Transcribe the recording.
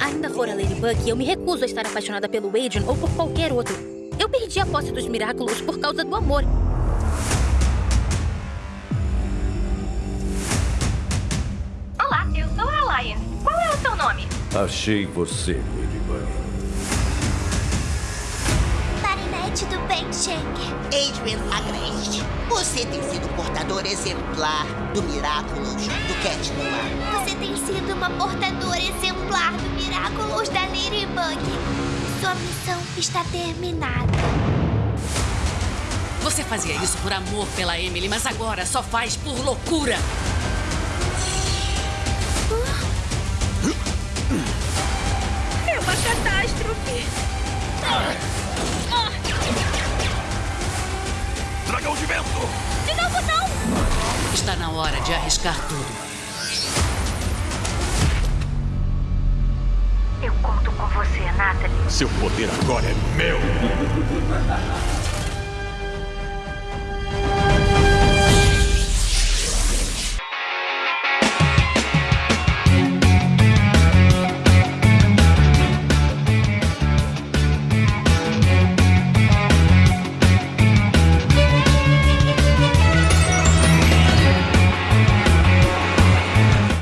Ainda fora Ladybug, eu me recuso a estar apaixonada pelo Adrian ou por qualquer outro. Eu perdi a posse dos Miraculous por causa do amor. Olá, eu sou a Alliance. Qual é o seu nome? Achei você, Ladybug. Marinette do Ben Schenker. Adrian Agreste, você tem sido portador exemplar do Miraculous Cat Noir. Você tem sido uma portadora exemplar do Miraculous da Ladybug. Sua missão está terminada. Você fazia isso por amor pela Emily, mas agora só faz por loucura. É uma catástrofe. Dragão de vento! Está na hora de arriscar tudo. Eu conto com você, Natalie. Seu poder agora é meu!